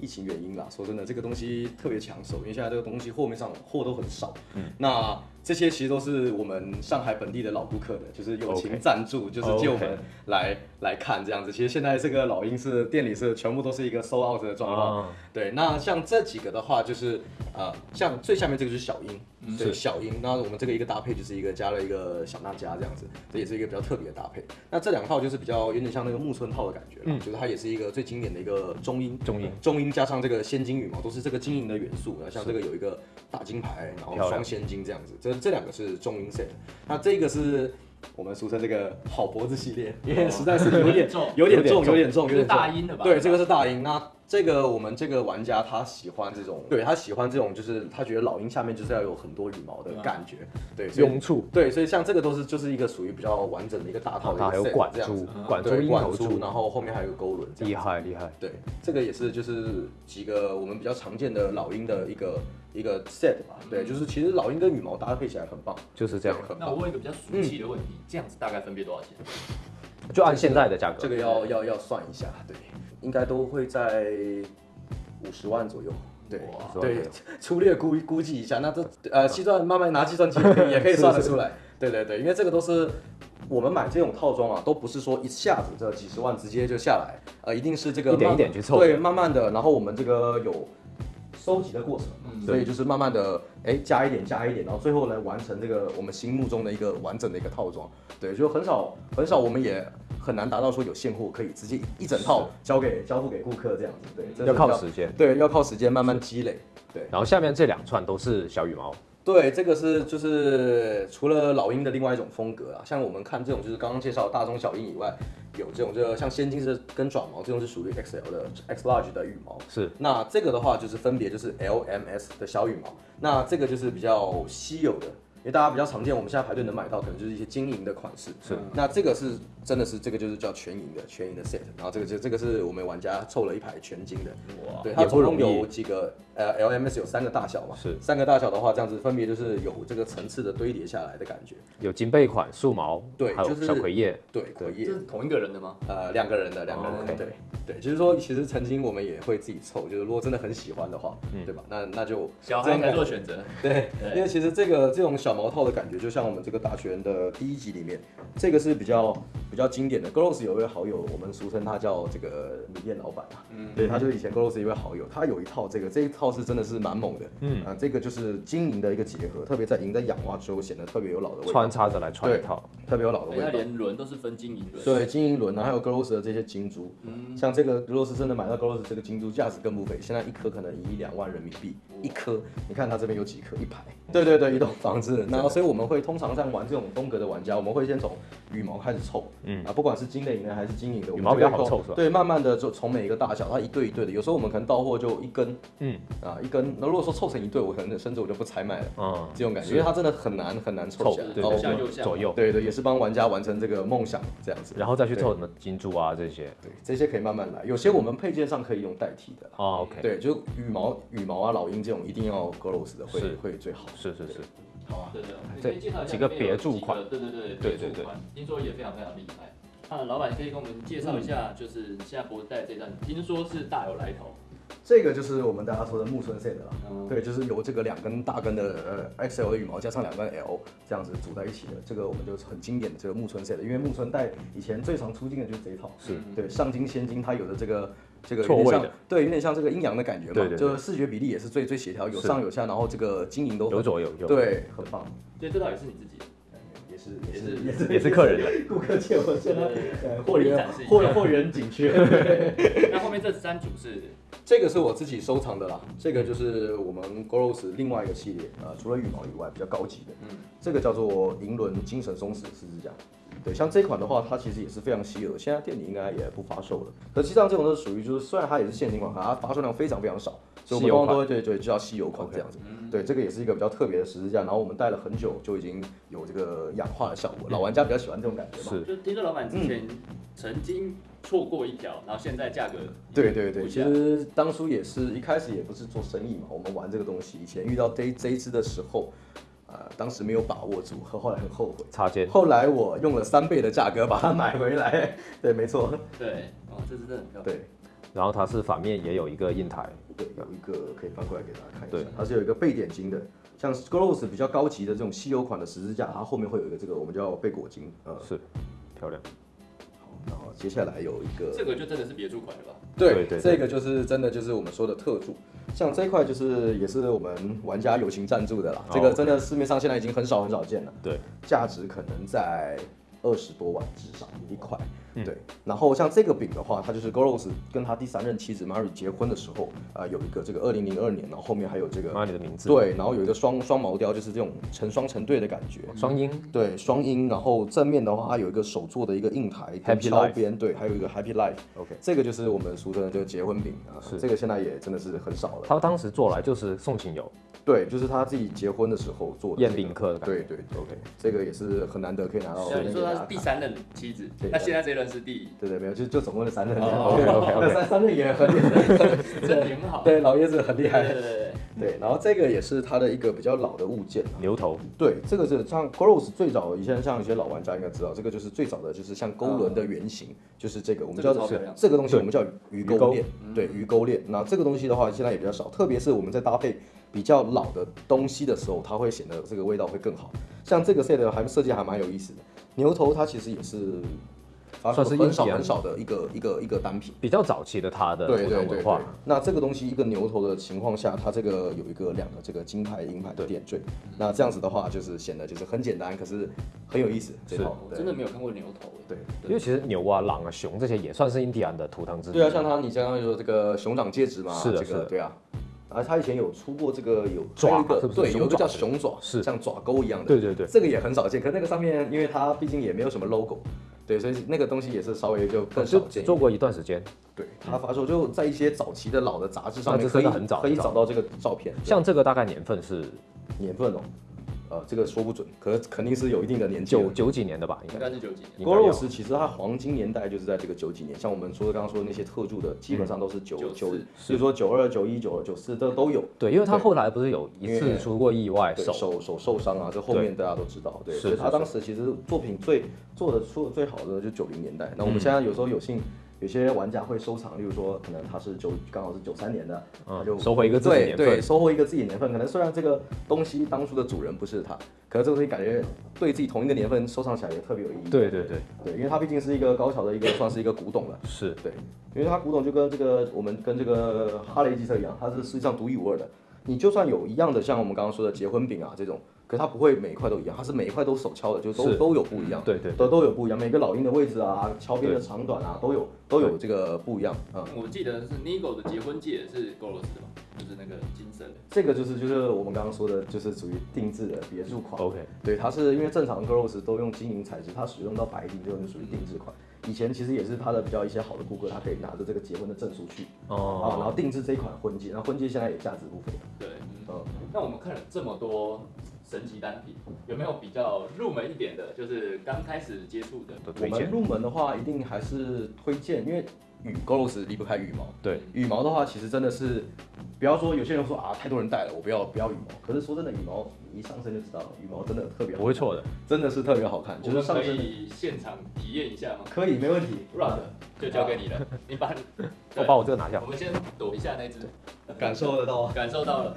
[SPEAKER 3] 疫情原因啦。说真的，这个东西特别抢手，因为现在这个东西货面上货都很少。嗯，那这些其实都是我们上海本地的老顾客的，就是友情赞助就是借我们来来看这样子。其实现在这个老鹰是店里是全部都是一个 sold out 的状况。
[SPEAKER 1] 啊。
[SPEAKER 3] 对，那像这几个的话，就是呃，像最下面这个就是小鹰，对，
[SPEAKER 1] 是。
[SPEAKER 3] 小鹰。那我们这个一个搭配就是一个加了一个小娜迦这样子，这也是一个比较特别的搭配。那这两套就是比较有点像那个木村套的感觉啦，就是它也是一个最经典的一个中鹰，
[SPEAKER 1] 中鹰
[SPEAKER 3] 中鹰加上这个仙金羽毛，都是这个金银的元素。然后像这个有一个大金牌，然后双仙金这样子，这这两个是中鹰 set。那这个是我们俗称这个好脖子系列，因为实在是 有点
[SPEAKER 4] 重
[SPEAKER 3] 有点重，
[SPEAKER 1] 有点
[SPEAKER 3] 重，有点
[SPEAKER 4] 大音的吧？
[SPEAKER 3] 对，这个是大音。那这个我们这个玩家他喜欢这种，对。他喜欢这种，就是他觉得老鹰下面就是要有很多羽毛的感觉，对，所以
[SPEAKER 1] 拥簇，
[SPEAKER 3] 对，所以像这个都是就是一个属于比较完整的一个大套的一个
[SPEAKER 1] 还有管
[SPEAKER 3] 这样子。
[SPEAKER 1] 珠，管珠
[SPEAKER 3] 对
[SPEAKER 1] 鹰头
[SPEAKER 3] 管珠，然后后面还有个勾轮，
[SPEAKER 1] 厉害厉害。
[SPEAKER 3] 对，这个也是就是几个我们比较常见的老鹰的一个一个 set 吧。对，就是其实老鹰跟羽毛搭配起来很棒，
[SPEAKER 1] 就是这样。
[SPEAKER 3] 对很
[SPEAKER 4] 那我。问一个比较俗气的问题，这样子大概分别多少钱？
[SPEAKER 1] 就按现在的价格，
[SPEAKER 3] 这个要要要算一下，对，应该都会在五十万左右。对对，粗略估估计一下，那这呃计算慢慢拿计算机也可以也可以算得 出来。对对对，因为这个都是我们买这种套装啊，都不是说一下子这几十万直接就下来，呃，一定是这个
[SPEAKER 1] 一点一点去凑
[SPEAKER 3] 对，慢慢的，然后我们这个有收集的过程，
[SPEAKER 4] 嗯
[SPEAKER 3] 所以就是慢慢的，哎，加一点加一点，然后最后来完成这个我们心目中的一个完整的一个套装。对，就很少很少，我们也很难达到说有现货可以直接一整套交给交付给顾客这样子。对，
[SPEAKER 1] 要靠时间。
[SPEAKER 3] 对，要靠时间慢慢积累。对
[SPEAKER 1] 然后下面这两串都是小羽毛，
[SPEAKER 3] 对，这个是就是除了老鹰的另外一种风格啊，像我们看这种就是刚刚介绍大中小鹰以外，有这种就像先进是跟爪毛这种是属于 XL 的 X large 的羽毛。
[SPEAKER 1] 是
[SPEAKER 3] 那这个的话就是分别就是 LMS 的小羽毛，那这个就是比较稀有的，因为大家比较常见，我们现在排队能买到可能就是一些金银的款式。
[SPEAKER 1] 是，
[SPEAKER 3] 那这个是真的是这个就是叫全银的全银的 set，然后这个就这个是我们玩家凑了一排全金的，
[SPEAKER 4] 哇，
[SPEAKER 3] 对，它总共
[SPEAKER 1] 也不容易。
[SPEAKER 3] 有几个呃 LMS 有三个大小嘛，
[SPEAKER 1] 是。
[SPEAKER 3] 三个大小的话，这样子分别就是有这个层次的堆叠下来的感觉。
[SPEAKER 1] 有金贝款、素毛，对还有
[SPEAKER 3] 对就是
[SPEAKER 1] 小葵叶，
[SPEAKER 3] 对，葵
[SPEAKER 4] 叶。是同一个人的吗？
[SPEAKER 3] 呃，两个人的，两个人对。对，就是说，其实曾经我们也会自己凑，就是如果真的很喜欢的话，
[SPEAKER 1] 嗯。
[SPEAKER 3] 对吧？那那就
[SPEAKER 4] 小孩才
[SPEAKER 3] 这种感
[SPEAKER 4] 做选择。
[SPEAKER 3] 对，
[SPEAKER 4] 对。
[SPEAKER 3] 因为其实这个这种小毛套的感觉，就像我们这个大学的第一集里面，这个是比较比较经典的。Gross 有一位好友，我们俗称他叫这个米店老板啊，嗯，对，他就是以前 Gross 一位好友，他有一套这个，这一套是真的是蛮猛的，嗯。啊，这个就是金银的一个结合，特别在银在氧化之后显得特别有老的味道，
[SPEAKER 1] 穿插着来穿一套，
[SPEAKER 3] 特别有老的味道。
[SPEAKER 4] 连轮都是分金银轮。
[SPEAKER 3] 对，金银轮然后，还有 Gross 的这些金珠，嗯。像这个如果是真的买到 Gross 这个金珠，价值更不菲，现在一颗可能一两万人民币一颗，你看它这边有几颗，一排，对对对，一栋房子，然后所以我们会通常像玩这种风格的玩家，我们会先从羽毛开始凑，嗯。啊，不管是金的银的还是金银的，
[SPEAKER 1] 羽毛比较好凑是吧？
[SPEAKER 3] 对，慢慢的就从每一个大小，它一对一对的，有时候我们可能到货就一根，
[SPEAKER 1] 嗯。
[SPEAKER 3] 啊一根，那如果说凑成一对，我可能甚至我就不采买了，
[SPEAKER 1] 嗯，
[SPEAKER 3] 这种感觉，因为它真的很难很难凑
[SPEAKER 1] 凑
[SPEAKER 3] 起来，
[SPEAKER 1] 对
[SPEAKER 4] 左下右下
[SPEAKER 1] 左右，
[SPEAKER 3] 对对，也是帮玩家完成这个梦想这样子。
[SPEAKER 1] 然后再去凑什么金珠啊这些，
[SPEAKER 3] 对，这些可以慢慢来，有些我们配件上可以用代替的。啦。
[SPEAKER 1] 哦，OK，
[SPEAKER 3] 对，就羽毛、羽毛啊、老鹰这种一定要 Gross 的会会最好。
[SPEAKER 1] 是是是，
[SPEAKER 3] 好啊，
[SPEAKER 4] 对对，你
[SPEAKER 1] 这
[SPEAKER 4] 可以介绍一下
[SPEAKER 1] 几个别注款
[SPEAKER 4] 对对对
[SPEAKER 1] 对对对
[SPEAKER 4] 别注款，听说也非常非常厉害。那老板可以跟我们介绍一下，就是现在博代这站，听说是大有来头。
[SPEAKER 3] 这个就是我们大家说的木村 set 了。
[SPEAKER 4] 嗯。
[SPEAKER 3] 对，就是由这个两根大根的呃 XL 的羽毛加上两根 L 这样子组在一起的，这个我们就是很经典的这个木村 set，因为木村带以前最常出镜的就是这一套，
[SPEAKER 1] 是。
[SPEAKER 3] 对上金仙金，它有的这个这个有点像
[SPEAKER 1] 错位的，
[SPEAKER 3] 对，有点像这个阴阳的感觉嘛，
[SPEAKER 1] 对对对
[SPEAKER 3] 就是视觉比例也是最最协调，有上有下，然后这个金银都很
[SPEAKER 1] 有左有右，，
[SPEAKER 3] 对，很棒。
[SPEAKER 4] 所以这套也是你自己
[SPEAKER 3] 是
[SPEAKER 4] 也是
[SPEAKER 3] 也是
[SPEAKER 1] 也是客人的，
[SPEAKER 3] 顾客借我现在呃货源
[SPEAKER 4] 展示
[SPEAKER 3] 货货源紧缺。
[SPEAKER 4] 那后面这三组是
[SPEAKER 3] 这个是我自己收藏的啦，这个就是我们 Gross 另外一个系列，呃，除了羽毛以外比较高级的，
[SPEAKER 4] 嗯
[SPEAKER 3] 这个叫做银轮精神松弛十字架。对，像这款的话，它其实也是非常稀有的，现在店里应该也不发售了。可实际上这种都是属于就是虽然它也是限定款，可它发售量非常非常少，所以我们
[SPEAKER 1] 稀有款
[SPEAKER 3] 通常都会对对就叫稀有款这样子。
[SPEAKER 4] 嗯
[SPEAKER 3] 对，这个也是一个比较特别的十字架，然后我们戴了很久就已经有这个氧化的效果，老玩家比较喜欢这种感觉嘛。
[SPEAKER 1] 是
[SPEAKER 4] 就听说老板之前曾经错过一条，然后现在价格
[SPEAKER 3] 对对对，其实当初也是一开始也不是做生意嘛，我们玩这个东西，以前遇到这这一支的时候，呃，当时没有把握住，后后来很后悔。
[SPEAKER 1] 插件，
[SPEAKER 3] 后来我用了三倍的价格把它买回来，对，没错，
[SPEAKER 4] 对哦，这只真的很漂亮。
[SPEAKER 3] 对
[SPEAKER 1] 然后它是反面也有一个印台，
[SPEAKER 3] 对，有一个可以翻过来给大家看一
[SPEAKER 1] 对。
[SPEAKER 3] 下，它是有一个背点金的，像 Gross 比较高级的这种稀有款的十字架，它后面会有一个这个我们叫背果金，呃，
[SPEAKER 1] 是漂亮，
[SPEAKER 3] 好，然后接下来有一个
[SPEAKER 4] 这个就真的是别注款了吧？
[SPEAKER 3] 对
[SPEAKER 1] 对对
[SPEAKER 3] 这个就是真的就是我们说的特助，像这一块就是也是我们玩家友情赞助的啦，
[SPEAKER 1] 哦
[SPEAKER 3] 这个真的市面上现在已经很少很少见了，
[SPEAKER 1] 对，
[SPEAKER 3] 价值可能在二十多万至少一块。
[SPEAKER 1] 嗯。
[SPEAKER 3] 对，然后像这个饼的话，它就是 Goros 跟他第三任妻子 Mary 结婚的时候，啊、有一个这个二零零二年，然后后面还有这个
[SPEAKER 1] Mary 的名字。
[SPEAKER 3] 对，然后有一个双双毛雕，就是这种成双成对的感觉。
[SPEAKER 1] 双音
[SPEAKER 3] 对，双音，然后正面的话，它有一个手做的一个印台跟
[SPEAKER 1] Happy
[SPEAKER 3] 敲
[SPEAKER 1] Life
[SPEAKER 3] 边，对，还有一个 Happy Life。
[SPEAKER 1] OK
[SPEAKER 3] 这个就是我们俗称的这个结婚饼啊，
[SPEAKER 1] 是。
[SPEAKER 3] 这个现在也真的是很少了。
[SPEAKER 1] 他当时做来就是送亲友，
[SPEAKER 3] 对，就是他自己结婚的时候做的、
[SPEAKER 1] 宴宾客的感觉。
[SPEAKER 3] 对对对，OK，这个也是很难得可以拿到。
[SPEAKER 4] 所以说他是第。三任妻子，
[SPEAKER 3] 对
[SPEAKER 4] 那现在这任是第，
[SPEAKER 3] 对对，没有，就就总共是三任。
[SPEAKER 4] 哦
[SPEAKER 1] OK，OK，OK
[SPEAKER 3] 那三三任也很厉害，
[SPEAKER 4] 真挺好。
[SPEAKER 3] 对，老爷子很厉害。
[SPEAKER 4] 对对
[SPEAKER 3] 对，然后这个也是它的一个比较老的物件。
[SPEAKER 1] 牛头
[SPEAKER 3] 对，这个是像 Gross 最早以前像一些老玩家应该知道，这个就是最早的就是像钩轮的原型，就是这个我们叫做
[SPEAKER 4] 这个
[SPEAKER 3] 东西我们叫鱼
[SPEAKER 1] 鱼钩
[SPEAKER 3] 钩链，对鱼钩链。那这个东西的话现在也比较少，特别是我们在搭配比较老的东西的时候，它会显得这个味道会更好。像这个 set 还设计还蛮有意思的，牛头它其实也是
[SPEAKER 1] 算是
[SPEAKER 3] 很少很少的一个一个一个单品。
[SPEAKER 1] 比较早期的它的
[SPEAKER 3] 对对
[SPEAKER 1] 文化，，
[SPEAKER 3] 那这个东西一个牛头的情况下，它这个有一个两个这个金牌银牌的点缀，那这样子的话就是显得就是很简单，可是很有意思这套。
[SPEAKER 4] 我真的没有看过牛头
[SPEAKER 3] 对
[SPEAKER 1] 因为其实牛啊、狼啊、熊这些也算是印第安的图腾之一。
[SPEAKER 3] 对啊，像他你刚刚说这个熊掌戒指嘛，
[SPEAKER 1] 是的是的
[SPEAKER 3] 这个对啊。然后他以前有出过这个有
[SPEAKER 1] 爪
[SPEAKER 3] 还有一个
[SPEAKER 1] 是是
[SPEAKER 3] 对，有一个叫
[SPEAKER 1] 熊爪是
[SPEAKER 3] 熊爪，
[SPEAKER 1] 是
[SPEAKER 3] 像爪钩一样的，
[SPEAKER 1] 对对对
[SPEAKER 3] 这个也很少见。可是那个上面，因为它毕竟也没有什么 logo，对，所以那个东西也是稍微就更少见
[SPEAKER 1] 做过一段时间，
[SPEAKER 3] 对，他发售就在一些早期的老的杂志上面可以
[SPEAKER 1] 很早
[SPEAKER 3] 可以找到这个照片，
[SPEAKER 1] 像这个大概年份是
[SPEAKER 3] 年份哦，呃，这个说不准，可是肯定是有一定的年纪
[SPEAKER 1] 九九几年的吧，应
[SPEAKER 4] 应
[SPEAKER 1] 该
[SPEAKER 4] 该是九几年。
[SPEAKER 1] 应该要
[SPEAKER 3] Goros 其实它黄金年代就是在这个九几年，像我们说的刚刚说的那些特助的，基本上都是九九，比如说九二、九一、九二、九四，这都有。
[SPEAKER 1] 对，因为他后来不是有一次出过意外手，
[SPEAKER 3] 手手受伤啊，这后面大家都知道，对，
[SPEAKER 1] 是
[SPEAKER 3] 所以他当时其实作品最做的出的最好的就九零年代。那我们现在有时候有幸。有些玩家会收藏，例如说，可能他是九刚好是九三年的，
[SPEAKER 1] 嗯
[SPEAKER 3] 他就
[SPEAKER 1] 收回一个自己
[SPEAKER 3] 对
[SPEAKER 1] 年份
[SPEAKER 3] 对，收回一个自己年份。可能虽然这个东西当初的主人不是他，可是这个东西感觉对自己同一个年份收藏起来也特别有意义。
[SPEAKER 1] 对对对，
[SPEAKER 3] 对，因为它毕竟是一个高桥的一个算是一个古董了。
[SPEAKER 1] 是
[SPEAKER 3] 对，因为它古董就跟这个我们跟这个哈雷机车一样，它是世界上独一无二的。你就算有一样的，像我们刚刚说的结婚饼啊这种，可它不会每一块都一样，它是每一块都手敲的，就都
[SPEAKER 1] 是
[SPEAKER 3] 都有不一样。
[SPEAKER 1] 对对
[SPEAKER 3] 都都有不一样，每个老鹰的位置啊，敲边的长短啊，都有都有这个不一样。嗯，
[SPEAKER 4] 我记得是 Nigo 的结婚戒是 Goros 的嘛，就是那个金色的。
[SPEAKER 3] 这个就是就是我们刚刚说的，就是属于定制的别墅款。
[SPEAKER 1] OK，
[SPEAKER 3] 对，它是因为正常 Girls 都用金银材质，它使用到白金就是属于定制款。以前其实也是它的比较一些好的顾客，他可以拿着这个结婚的证书去啊，然
[SPEAKER 1] 哦，
[SPEAKER 3] 后定制这一款婚戒，然后婚戒现在也价值不菲。
[SPEAKER 4] 对，嗯
[SPEAKER 3] 嗯，
[SPEAKER 4] 那我们看了这么多神奇单品，有没有比较入门一点的，就是刚开始接触的？
[SPEAKER 3] 我们入门的话，一定还是推荐，因为羽 Girls 离不开羽毛。
[SPEAKER 1] 对，
[SPEAKER 3] 羽毛的话，其实真的是，不要说有些人说啊，太多人戴了，我不要不要羽毛。可是说真的，羽毛你一上身就知道了，羽毛真的特别好看
[SPEAKER 1] 不会错的，
[SPEAKER 3] 真的是特别好看，就是上身
[SPEAKER 4] 以现场体验一下吗
[SPEAKER 3] 可以没问题。
[SPEAKER 4] ？Rod 就交给你了，你把
[SPEAKER 1] 把我这个拿下
[SPEAKER 4] 我。们先躲一下那只，
[SPEAKER 3] 感受得到。
[SPEAKER 4] 感受到了。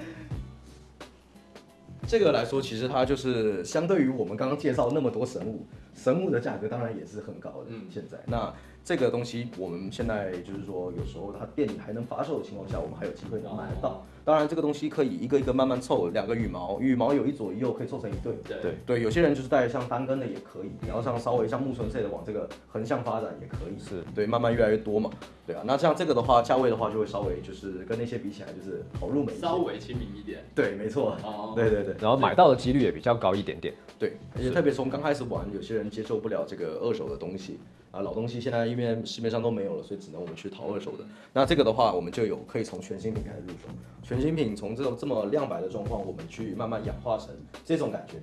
[SPEAKER 3] 这个来说，其实它就是相对于我们刚刚介绍那么多神物，神物的价格当然也是很高的。
[SPEAKER 4] 嗯
[SPEAKER 3] 现在那这个东西，我们现在就是说，有时候它店里还能发售的情况下，我们还有机会能买得到。当然，这个东西可以一个一个慢慢凑，两个羽毛，羽毛有一左一右，可以凑成一对。
[SPEAKER 4] 对
[SPEAKER 1] 对
[SPEAKER 3] 对，有些人就是带像单根的也可以，然后像稍微像木纯类的往这个横向发展也可以。
[SPEAKER 1] 是
[SPEAKER 3] 对，慢慢越来越多嘛。对啊，那像这个的话，价位的话就会稍微就是跟那些比起来就是好入门。
[SPEAKER 4] 稍微亲民一点。
[SPEAKER 3] 对，没错。
[SPEAKER 4] 哦，
[SPEAKER 3] 对对对。
[SPEAKER 1] 然后买到的几率也比较高一点点。
[SPEAKER 3] 对，而且特别从刚开始玩，有些人接受不了这个二手的东西啊，老东西现在因为市面上都没有了，所以只能我们去淘二手的。那这个的话，我们就有可以从全新品开始入手，全新品从这种这么亮白的状况，我们去慢慢氧化成这种感觉，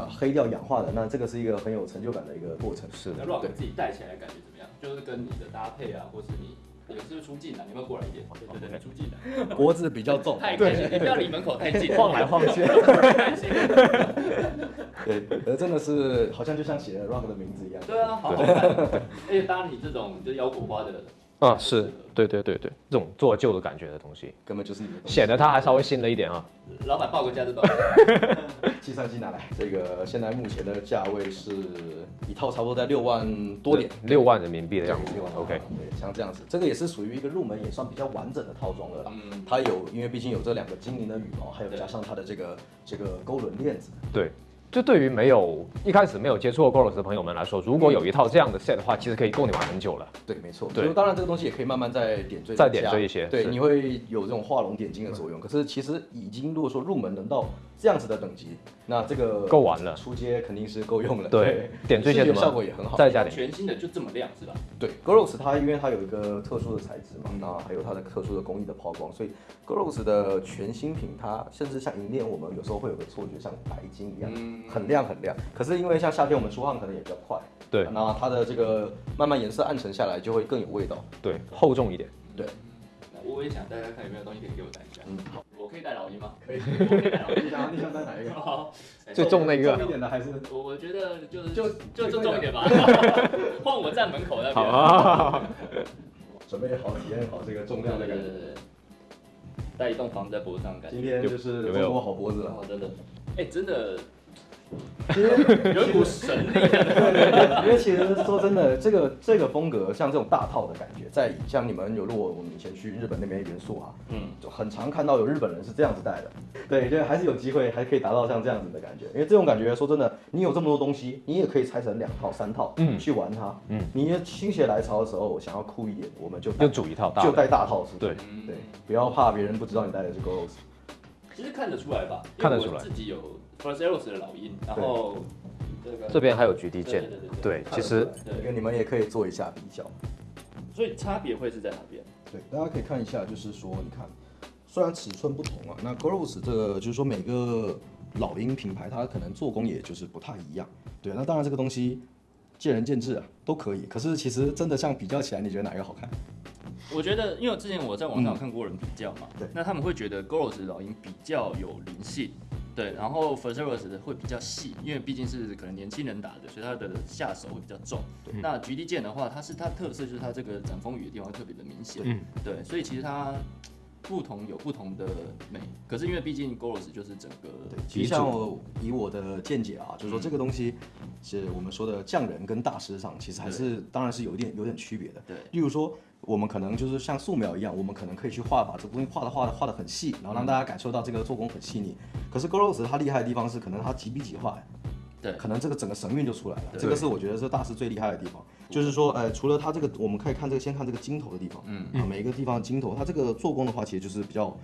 [SPEAKER 3] 啊，黑掉氧化的，那这个是一个很有成就感的一个过程。
[SPEAKER 1] 是
[SPEAKER 4] 那 Rock 自己戴起来感觉怎么样？就是跟你的搭配啊，或是你有是不是出镜了？你有没有过来一点？对对对，出镜了。
[SPEAKER 3] 脖子比较重，
[SPEAKER 4] 太开心，你不要离门口太近，
[SPEAKER 1] 晃来晃去
[SPEAKER 4] 太开心。
[SPEAKER 3] 对，呃，真的是好像就像写了 Rock 的名字一样。
[SPEAKER 4] 对啊，好好看。而且搭你这种就腰果花的，
[SPEAKER 1] 啊，是对对对对，这种做旧的感觉的东西，
[SPEAKER 3] 根本就是你的东西。
[SPEAKER 1] 显得它还稍微新了一点啊。
[SPEAKER 4] 老板报个价是多少？
[SPEAKER 3] 计算机拿来，这个现在目前的价位是一套差不多在六万多点。
[SPEAKER 1] 六万人民币的样子
[SPEAKER 3] 六万。
[SPEAKER 1] OK，
[SPEAKER 3] 对，像这样子，这个也是属于一个入门也算比较完整的套装了啦。
[SPEAKER 4] 嗯
[SPEAKER 3] 它有，因为毕竟有这两个精灵的羽毛，还有加上它的这个这个勾轮链子。
[SPEAKER 1] 对，
[SPEAKER 5] 就对于没有一开始没有接触过 Goros 的朋友们来说，如果有一套这样的 set 的话，其实可以够你玩很久了。
[SPEAKER 3] 对，没错。
[SPEAKER 5] 对
[SPEAKER 3] 就当然这个东西也可以慢慢再点缀，
[SPEAKER 5] 再点缀一些
[SPEAKER 3] 对，你会有这种画龙点睛的作用。可是其实已经如果说入门能到这样子的等级，那这个
[SPEAKER 5] 够玩了
[SPEAKER 3] 出街肯定是够用了。
[SPEAKER 5] 对，点缀一些什么
[SPEAKER 3] 效果也很好。
[SPEAKER 5] 再加点
[SPEAKER 4] 全新的就这么亮是吧？
[SPEAKER 3] 对 g o r o s 它因为它有一个特殊的材质嘛，那还有它的特殊的工艺的抛光，所以 g o r o s 的全新品它甚至像银链，我们有时候会有个错觉，像白金一样，很亮很亮。可是因为像夏天我们出汗可能也比较快，
[SPEAKER 5] 对
[SPEAKER 3] 那它的这个慢慢颜色暗沉下来就会更有味道。
[SPEAKER 5] 对，厚重一点。
[SPEAKER 3] 对，
[SPEAKER 4] 那我也想大家看有没有东西可以给我带一下。
[SPEAKER 3] 嗯，
[SPEAKER 4] 好，我可以带老鹰吗？
[SPEAKER 3] 可以。
[SPEAKER 4] 我可以带老鹰。
[SPEAKER 3] 你想你想带哪一个？
[SPEAKER 4] 好，
[SPEAKER 5] 最重那个
[SPEAKER 3] 重一点的还是？
[SPEAKER 4] 我我觉得就是
[SPEAKER 3] 就
[SPEAKER 4] 就就重一点吧，换我站门口那边。
[SPEAKER 5] 好啊，
[SPEAKER 3] 准备好体验好这个重量的感觉。
[SPEAKER 4] 带一栋房子在脖子上感觉。
[SPEAKER 3] 今天就是
[SPEAKER 5] 有没有
[SPEAKER 3] 好脖子了。
[SPEAKER 4] 哦，真的，哎，真的有一股神力。
[SPEAKER 3] 对 对对，因为其实说真的，这个这个风格像这种大套的感觉，在像你们有如果我们以前去日本那边元素啊，
[SPEAKER 4] 嗯，
[SPEAKER 3] 就很常看到有日本人是这样子戴的。对，就还是有机会，还可以达到像这样子的感觉。因为这种感觉，说真的，你有这么多东西，你也可以拆成两套、三套，
[SPEAKER 5] 嗯
[SPEAKER 3] 去玩它。
[SPEAKER 5] 嗯
[SPEAKER 3] 你心血来潮的时候，想要酷一点，我们就
[SPEAKER 5] 就组一套大
[SPEAKER 3] 就带大套出去。
[SPEAKER 5] 对
[SPEAKER 3] 对，不要怕别人不知道你戴的是 Goros。
[SPEAKER 4] 其实看得出来吧？
[SPEAKER 5] 看得出来
[SPEAKER 4] 自己有 First Eros 的老鹰，然后这个
[SPEAKER 5] 这边还有 GD
[SPEAKER 4] 对
[SPEAKER 5] 键
[SPEAKER 4] 对对对，
[SPEAKER 5] 对，
[SPEAKER 3] 看得
[SPEAKER 5] 其实
[SPEAKER 3] 出来
[SPEAKER 4] 对
[SPEAKER 3] 因为你们也可以做一下比较。
[SPEAKER 4] 所以差别会是在哪边？
[SPEAKER 3] 对，大家可以看一下，就是说，你看，虽然尺寸不同啊，那 Goros 这个就是说每个老鹰品牌它可能做工也就是不太一样。对，那当然这个东西见仁见智啊，都可以。可是其实真的像比较起来，你觉得哪一个好看？
[SPEAKER 4] 我觉得，因为之前我在网上有看过人比较嘛，
[SPEAKER 3] 对。
[SPEAKER 4] 那他们会觉得 Goros 老鹰比较有灵性，对，然后 f e r s e r o s 的会比较细，因为毕竟是可能年轻人打的，所以他的下手会比较重。那 GD 剑的话，它是它特色就是它这个斩风雨的地方特别的明显，
[SPEAKER 5] 嗯。
[SPEAKER 4] 对，所以其实它不同有不同的美，可是因为毕竟 Goros 就是整个对
[SPEAKER 3] 其实像我以我的见解啊，就是说这个东西是我们说的匠人跟大师上，其实还是当然是有一点有点区别的。
[SPEAKER 4] 对。
[SPEAKER 3] 例如说我们可能就是像素描一样，我们可能可以去画把这个东西画的画的画的很细，然后让大家感受到这个做工很细腻。可是 Goros 它厉害的地方是，可能它几笔几画，
[SPEAKER 4] 对
[SPEAKER 3] 可能这个整个神韵就出来了。这个是我觉得是大师最厉害的地方，就是说，呃，除了它这个，我们可以看这个，先看这个金头的地方，嗯，啊，每一个地方的金头，它这个做工的话，其实就是比较，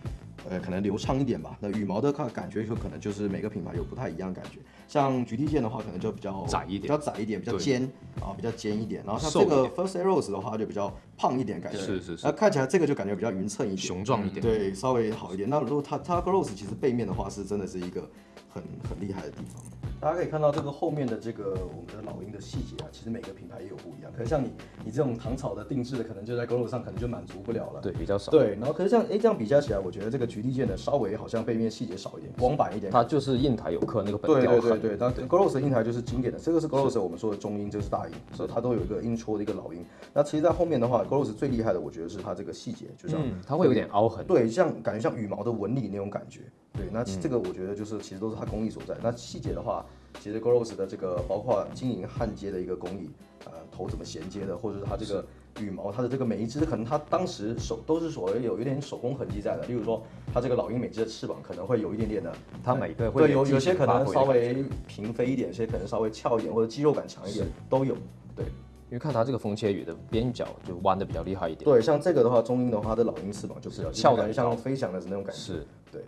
[SPEAKER 3] 呃，可能流畅一点吧。那羽毛的看感觉就可能就是每个品牌有不太一样的感觉。像菊地剑的话，可能就比较
[SPEAKER 5] 窄一点
[SPEAKER 3] 比较窄一点，比较尖啊，比较尖一点。然后像这个 First Arrows 的话，就比较胖一点感觉，
[SPEAKER 5] 是是是
[SPEAKER 3] 那看起来这个就感觉比较匀称一点，
[SPEAKER 5] 雄壮一点。
[SPEAKER 3] 对，稍微好一点。那如果它它 Gross 其实背面的话是真的是一个很很厉害的地方。大家可以看到这个后面的这个我们的老鹰的细节啊，其实每个品牌也有不一样。可能像你你这种唐草的定制的，可能就在 Gross 上可能就满足不了了。
[SPEAKER 5] 对，比较少。
[SPEAKER 3] 对，然后可是像哎这样比较起来，我觉得这个菊地剑的稍微好像背面细节少一点，光板一点。
[SPEAKER 5] 它就是印台有刻那个本
[SPEAKER 3] 对
[SPEAKER 5] 雕痕。
[SPEAKER 3] 对对对，那 Gross 的印台就是经典的，这个是 Gross 我们说的中音，这个是大音，所以它都有一个音戳的一个老音。那其实，在后面的话，Gross 最厉害的，我觉得是它这个细节，就像
[SPEAKER 5] 嗯，它会有点凹痕。
[SPEAKER 3] 对，像感觉像羽毛的纹理那种感觉。对，那其这个我觉得就是其实都是它工艺所在。那细节的话，其实 Goros 的这个包括金银焊接的一个工艺，呃，头怎么衔接的，或者是它这个羽毛，它的这个每一只可能它当时手都是所谓有一点手工痕迹在的。例如说，它这个老鹰每只的翅膀可能会有一点点的，
[SPEAKER 5] 它每个会
[SPEAKER 3] 对有
[SPEAKER 5] 有
[SPEAKER 3] 有些可能稍微平飞一点，有些可能稍微翘一点，或者肌肉感强一点都有。对。
[SPEAKER 5] 因为看它这个风切羽的边角就弯的比较厉害一点。
[SPEAKER 3] 对，像这个的话，中鹰的话，它的老鹰翅膀就比较
[SPEAKER 5] 翘得
[SPEAKER 3] 感觉像飞翔的那种感觉。
[SPEAKER 5] 是，
[SPEAKER 3] 对。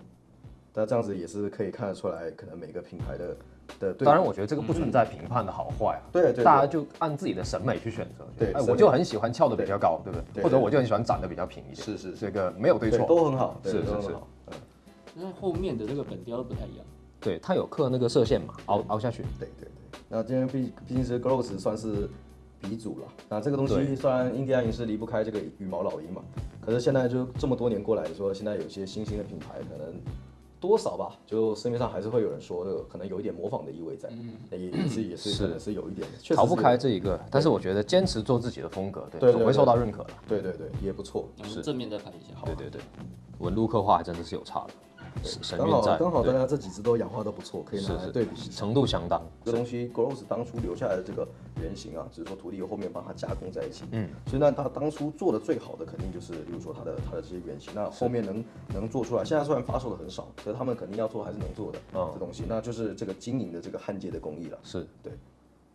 [SPEAKER 3] 那这样子也是可以看得出来，可能每个品牌的的对。
[SPEAKER 5] 当然我觉得这个不存在评判的好坏啊。
[SPEAKER 3] 对对对
[SPEAKER 5] 大家就按自己的审美去选择。哎，
[SPEAKER 3] 对哎
[SPEAKER 5] 我就很喜欢翘的比较高，对不对？
[SPEAKER 3] 对
[SPEAKER 5] 或者我就很喜欢长得比较平一点。
[SPEAKER 3] 是是是
[SPEAKER 5] 这个没有对
[SPEAKER 3] 对
[SPEAKER 5] 错。
[SPEAKER 3] 都很好，
[SPEAKER 5] 是是是
[SPEAKER 4] 那后面的这个本雕不太一样。
[SPEAKER 5] 对，它有刻那个射线嘛，凹凹下去。
[SPEAKER 3] 对对对。那今天毕毕竟是 Gross 算是鼻祖了。那这个东西
[SPEAKER 5] 对
[SPEAKER 3] 虽然印第安银是离不开这个羽毛老鹰嘛，可是现在就这么多年过来说，现在有些新兴的品牌可能。多少吧，就市面上还是会有人说，这个可能有一点模仿的意味在，那也也是也是
[SPEAKER 5] 是
[SPEAKER 3] 可能是有一点的，确实
[SPEAKER 5] 逃不开这一个，但是我觉得坚持做自己的风格，对，总会受到认可的。
[SPEAKER 3] 对对对，也不错。
[SPEAKER 4] 我们正面再拍一下。
[SPEAKER 5] 对对对，纹路刻画还真的是有差的。神
[SPEAKER 3] 刚好
[SPEAKER 5] 韵在，
[SPEAKER 3] 刚好大家这几只都氧化都不错，可以拿来对比。
[SPEAKER 5] 程度相当。
[SPEAKER 3] 这个东西 Gross 当初留下来的这个原型啊，只是说徒弟后面帮他加工在一起。
[SPEAKER 5] 嗯，
[SPEAKER 3] 所以那，他当初做的最好的肯定就是，比如说他的他的这些原型，那后面能能做出来，现在虽然发售的很少，可是他们肯定要做还是能做的。
[SPEAKER 5] 嗯
[SPEAKER 3] 这东西，那就是这个经营的这个焊接的工艺了。
[SPEAKER 5] 是
[SPEAKER 3] 对，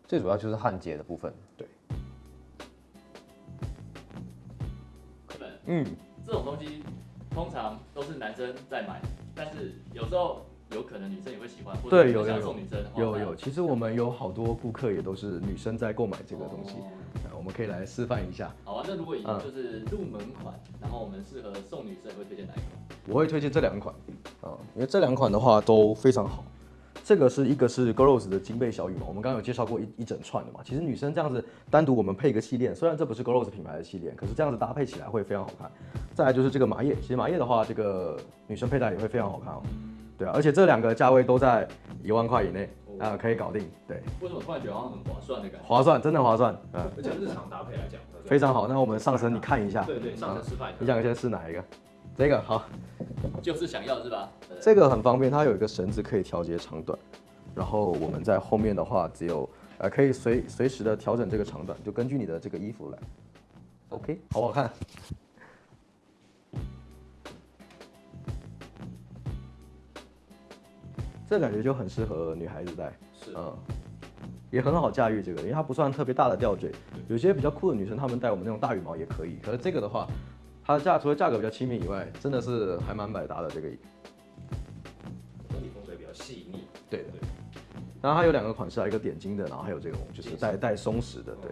[SPEAKER 5] 最主要就是焊接的部分。
[SPEAKER 3] 对，
[SPEAKER 4] 对，
[SPEAKER 5] 嗯，
[SPEAKER 4] 这种东西通常都是男生在买，但是有时候有可能女生也会喜欢，或者
[SPEAKER 6] 对，有有有
[SPEAKER 4] 送女生的话，
[SPEAKER 6] 有有，其实我们有好多顾客也都是女生在购买这个东西，
[SPEAKER 4] 哦
[SPEAKER 6] 呃我们可以来示范一下。
[SPEAKER 4] 好啊，那如果以
[SPEAKER 6] 嗯
[SPEAKER 4] 就是入门款，然后我们适合送女生，会推荐哪一款？
[SPEAKER 6] 我会推荐这两款，
[SPEAKER 3] 啊，因为这两款的话都非常好。这个是一个是 Gross 的金贝小羽毛，我们刚刚有介绍过一一整串的嘛。其实女生这样子单独我们配一个气链，虽然这不是 Gross 品牌的气链，可是这样子搭配起来会非常好看。再来就是这个麻叶，其实麻叶的话，这个女生佩戴也会非常好看哦。对啊，而且这两个价位都在一万块以内啊、可以搞定。对，
[SPEAKER 4] 为什么突然觉得好像很划算的感觉？
[SPEAKER 3] 划算，真的划算，嗯，
[SPEAKER 5] 而且日常搭配来讲，
[SPEAKER 3] 非常好。那我们上身你看一下，
[SPEAKER 5] 对对，上身示范一
[SPEAKER 3] 你想先试哪一个？这个好，
[SPEAKER 4] 就是想要是吧？呃
[SPEAKER 3] 这个很方便，它有一个绳子可以调节长短，然后我们在后面的话只有呃可以随随时的调整这个长短，就根据你的这个衣服来。OK，好不好看？这感觉就很适合女孩子戴，
[SPEAKER 5] 是
[SPEAKER 3] 嗯，也很好驾驭这个，因为它不算特别大的吊坠。有些比较酷的女生，她们戴我们那种大羽毛也可以，可是这个的话，它的价除了价格比较亲民以外，真的是还蛮百搭的这个。
[SPEAKER 5] 整体风水比较细腻。
[SPEAKER 3] 对的。然后它有两个款式啊，一个点睛的，然后还有这种就是带带松弛的。对，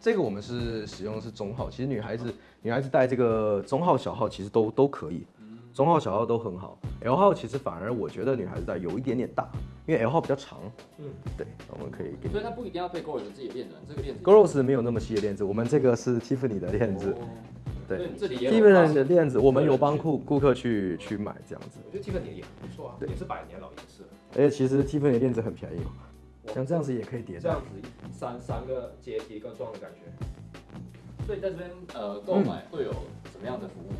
[SPEAKER 3] 这个我们是使用的是中号，其实女孩子女孩子戴这个中号、小号其实都都可以，中号、小号都很好。L 号其实反而我觉得女孩子戴有一点点大，因为 L 号比较长。嗯，对，我们可以给
[SPEAKER 4] 所以它不一定要配 Goros 自己的链子，这个链子
[SPEAKER 3] Gross 没有那么细的链子，我们这个是 Tiffany 的链子。对
[SPEAKER 4] 对，这里也有
[SPEAKER 3] Tiffany 的链子，我们有帮顾顾客去去买这样子。
[SPEAKER 5] 我觉得 Tiffany 也很不错啊，也是百年老颜色。
[SPEAKER 3] 而且其实 Tiffany 的链子很便宜哦，像这样子也可以叠戴
[SPEAKER 5] 这样。子三三个阶梯跟装的感觉。
[SPEAKER 4] 所以在这边呃购买会有什么样的服务？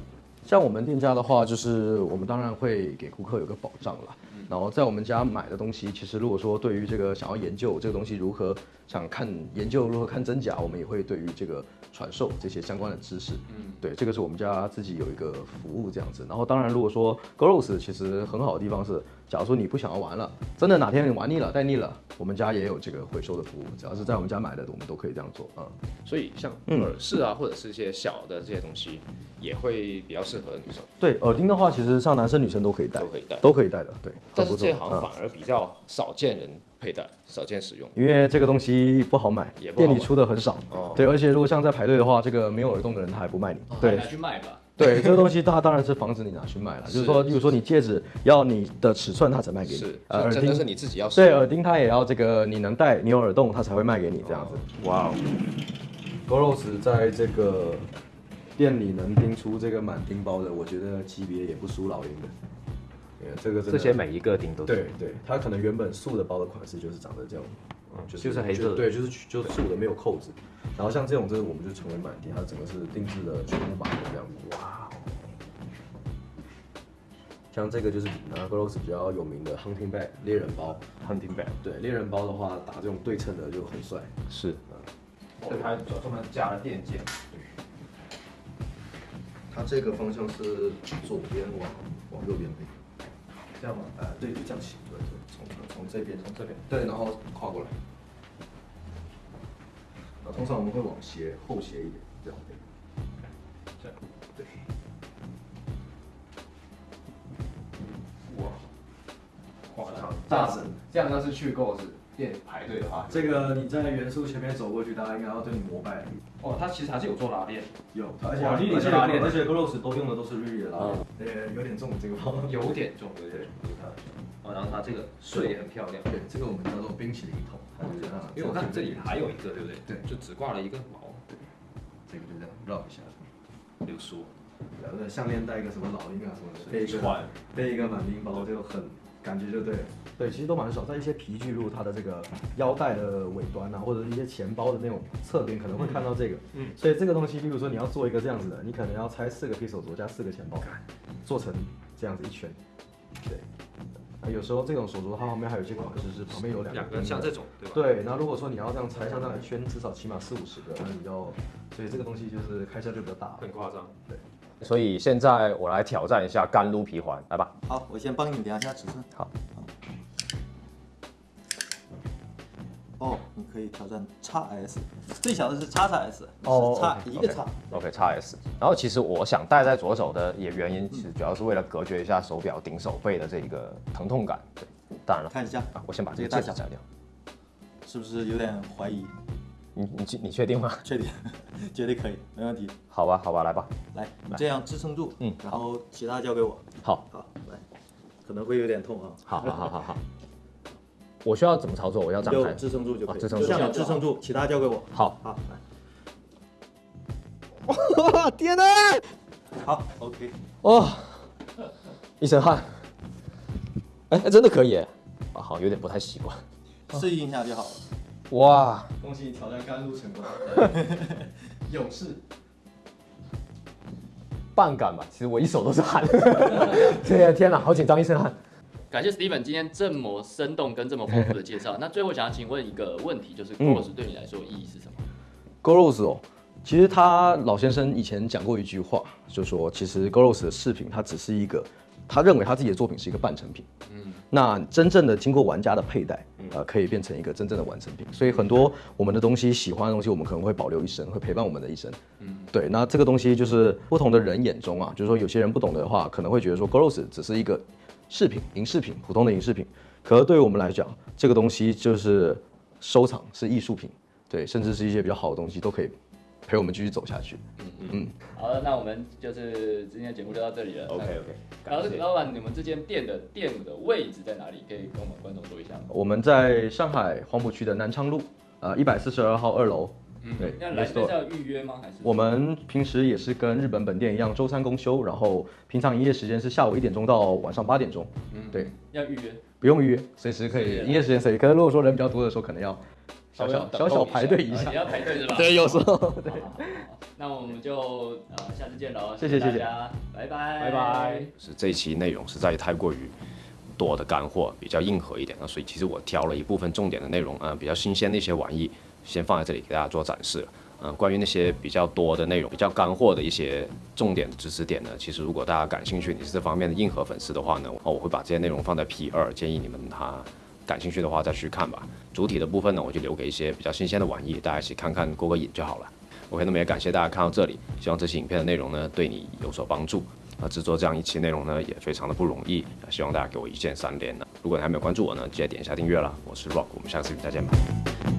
[SPEAKER 3] 像我们店家的话，就是我们当然会给顾客有个保障啦。然后在我们家买的东西，其实如果说对于这个想要研究这个东西如何想看研究如何看真假，我们也会对于这个传授这些相关的知识。嗯，对，这个是我们家自己有一个服务这样子。然后当然如果说 Gross 其实很好的地方是，假如说你不想要玩了，真的哪天你玩腻了带腻了，我们家也有这个回收的服务，只要是在我们家买的，我们都可以这样做啊。
[SPEAKER 5] 所以像耳饰啊，或者是一些小的这些东西，也会比较适合女生，
[SPEAKER 3] 对，耳钉的话，其实像男生女生都可以戴，
[SPEAKER 5] 都可以戴
[SPEAKER 3] 都可以戴的。对，
[SPEAKER 5] 但是这行反而比较少见人佩戴，少见使用。
[SPEAKER 3] 因为这个东西不好买，
[SPEAKER 5] 也不好买
[SPEAKER 3] 店里出的很少。
[SPEAKER 5] 哦
[SPEAKER 3] 对，而且如果像在排队的话，这个没有耳洞的人他还不卖你。对
[SPEAKER 4] 拿去卖吧。
[SPEAKER 3] 对，这个东西它当然是防止你拿去卖了，就是说，例如说你戒指要你的尺寸，他才卖给你。
[SPEAKER 5] 是，
[SPEAKER 3] 呃，耳钉
[SPEAKER 5] 真的是你自己要使
[SPEAKER 3] 对，
[SPEAKER 5] 用。
[SPEAKER 3] 耳钉它也要这个你能戴，你有耳洞，它才会卖给你这样子。哇哦，Goros 在这个店里能钉出这个满钉包的，我觉得级别也不输老鹰的。对这个
[SPEAKER 5] 这些每一个顶都是。
[SPEAKER 3] 对对，它可能原本素的包的款式就是长得这样，嗯，就
[SPEAKER 5] 就是黑色的
[SPEAKER 3] 对，就是就是素的没有扣子，然后像这种这个我们就成为满地，它整个是定制的全木板的这样子，哇哦。像这个就是呃 Gross 比较有名的 hunting bag 猎人包
[SPEAKER 5] ，hunting bag，
[SPEAKER 3] 对，猎人包的话打这种对称的就很帅，
[SPEAKER 5] 是，这还专门加了电键，
[SPEAKER 3] 它这个方向是左边往往右边飞，这样吗？呃，对，就这样行，对对，从从这边从这边，对，然后跨过来。那，通常我们会往斜后斜一点，这样对。这样，对。
[SPEAKER 5] 哇，
[SPEAKER 3] 大神，
[SPEAKER 5] 这样那是去 Goes 店排队的话，
[SPEAKER 3] 这个你在元素前面走过去，大家应该要对你膜拜。
[SPEAKER 5] 哦，它其实还是有做拉链，
[SPEAKER 3] 有，而且
[SPEAKER 5] 哇
[SPEAKER 3] 而且
[SPEAKER 5] 拉链
[SPEAKER 3] 而且 Gross 都用的都是日的拉链，呃，有点重这个包。
[SPEAKER 5] 有点重，有点重。哦，然后它这个穗也很漂亮，
[SPEAKER 3] 对，这个我们叫做冰淇淋桶，
[SPEAKER 5] 因为我看这里还有一个，对不对？
[SPEAKER 3] 对
[SPEAKER 5] 就只挂了一个毛，对
[SPEAKER 3] 这个就这样绕一下。
[SPEAKER 5] 流苏。
[SPEAKER 3] 然后项链戴一个什么老鹰啊什么的，背一个
[SPEAKER 5] 串
[SPEAKER 3] 背一个满钉包就很感觉就对了。对，其实都蛮少，在一些皮具路它的这个腰带的尾端啊，或者是一些钱包的那种侧边可能会看到这个。嗯，所以这个东西，比如说你要做一个这样子的，你可能要拆四个 pixel 镯加四个钱包，做成这样子一圈。对。那有时候这种手镯它旁边还有一些款式是旁边有两个两个
[SPEAKER 7] 像这种对吧？
[SPEAKER 3] 对，那如果说你要这样拆，像这样一圈，至少起码四五十个，那你要，所以这个东西就是开销就比较大。
[SPEAKER 7] 很夸张。
[SPEAKER 1] 所以现在我来挑战一下干撸皮环，来吧。
[SPEAKER 8] 好，我先帮你量一下尺寸。
[SPEAKER 1] 好。
[SPEAKER 8] 哦，你可以挑战 x S，最小的是 x S，
[SPEAKER 1] 哦
[SPEAKER 8] 是
[SPEAKER 1] x，OK，
[SPEAKER 8] 一个 x。
[SPEAKER 1] OK，叉 S。然后其实我想戴在左手的也原因，其实主要是为了隔绝一下手表顶手背的这个疼痛感。对，当然了，
[SPEAKER 8] 看一下
[SPEAKER 1] 啊，我先把这个戒指摘掉。
[SPEAKER 8] 是不是有点怀疑？
[SPEAKER 1] 你你确你确定吗？
[SPEAKER 8] 确定，绝对可以，没问题。
[SPEAKER 1] 好吧，好吧，来吧。
[SPEAKER 8] 来，你这样支撑住，
[SPEAKER 1] 嗯
[SPEAKER 8] 然后其他交给我。
[SPEAKER 1] 好，
[SPEAKER 8] 好，来，可能会有点痛啊。
[SPEAKER 1] 好，好，好，好，好。我需要怎么操作？我要
[SPEAKER 8] 你就
[SPEAKER 1] 展开。
[SPEAKER 8] 支撑住就可以，
[SPEAKER 1] 啊支撑住
[SPEAKER 8] 这样支撑住，其他交给我。
[SPEAKER 1] 好，
[SPEAKER 8] 好，来，
[SPEAKER 1] 哇，天哪！
[SPEAKER 8] 好，OK。
[SPEAKER 1] 哇，一身汗。哎，真的可以。啊，好，有点不太习惯。
[SPEAKER 8] 适应一下就好了。
[SPEAKER 1] 哇，
[SPEAKER 3] 恭喜你挑战甘露成功，勇士。
[SPEAKER 1] 半感吧。其实我一手都是汗。天天哪，好紧张，一身汗。
[SPEAKER 4] 感谢 Steven 今天这么生动跟这么丰富的介绍。那最后想要请问一个问题，就是 Goros 对你来说意义是什么
[SPEAKER 3] ？Goros 哦，其实他老先生以前讲过一句话，就说其实 Goros 的饰品它只是一个，他认为他自己的作品是一个半成品。嗯，那真正的经过玩家的佩戴，呃，可以变成一个真正的完成品。所以很多我们的东西，喜欢的东西，我们可能会保留一生，会陪伴我们的一生。嗯，对。那这个东西就是不同的人眼中啊，就是说有些人不懂的话，可能会觉得说 Goros 只是一个饰品、银饰品，普通的银饰品。可是对于我们来讲，这个东西就是收藏，是艺术品。对，甚至是一些比较好的东西都可以陪我们继续走下去。
[SPEAKER 4] 嗯嗯嗯好了，那我们就是今天的节目就到这里了。
[SPEAKER 1] OK OK，
[SPEAKER 4] 然后老板，你们这间店的店的位置在哪里？可以跟我们观众说一下吗？
[SPEAKER 3] 我们在上海黄浦区的南昌路，呃，一百四十二号二楼。对，
[SPEAKER 4] 那来是要预约吗？还是
[SPEAKER 3] 我们平时也是跟日本本店一样，周三公休，然后平常营业时间是下午一点钟到晚上八点钟。对，
[SPEAKER 4] 要预约？
[SPEAKER 3] 不用预约，随时可以，营业时间随意。可是如果说人比较多的时候，可能要小小小小排队一下
[SPEAKER 4] 啊你。要排队是吧？
[SPEAKER 3] 对，有时候。
[SPEAKER 4] 好好好好那我们就呃下次见喽，
[SPEAKER 3] 谢谢谢谢
[SPEAKER 4] 大家，拜拜，
[SPEAKER 1] 拜拜。是这一期内容实在太过于多的干货，比较硬核一点那所以其实我挑了一部分重点的内容，嗯、比较新鲜的一些玩意，先放在这里给大家做展示。嗯、关于那些比较多的内容、比较干货的一些重点知识点呢，其实如果大家感兴趣，你是这方面的硬核粉丝的话呢，哦，我会把这些内容放在 P 二，建议你们哈感兴趣的话再去看吧。主体的部分呢，我就留给一些比较新鲜的玩意，大家一起看看过个瘾就好了。OK，那么也感谢大家看到这里，希望这期影片的内容呢对你有所帮助。啊，制作这样一期内容呢也非常的不容易，啊希望大家给我一键三连呢。如果你还没有关注我呢，记得点一下订阅啦。我是 Rock，我们下次再见吧。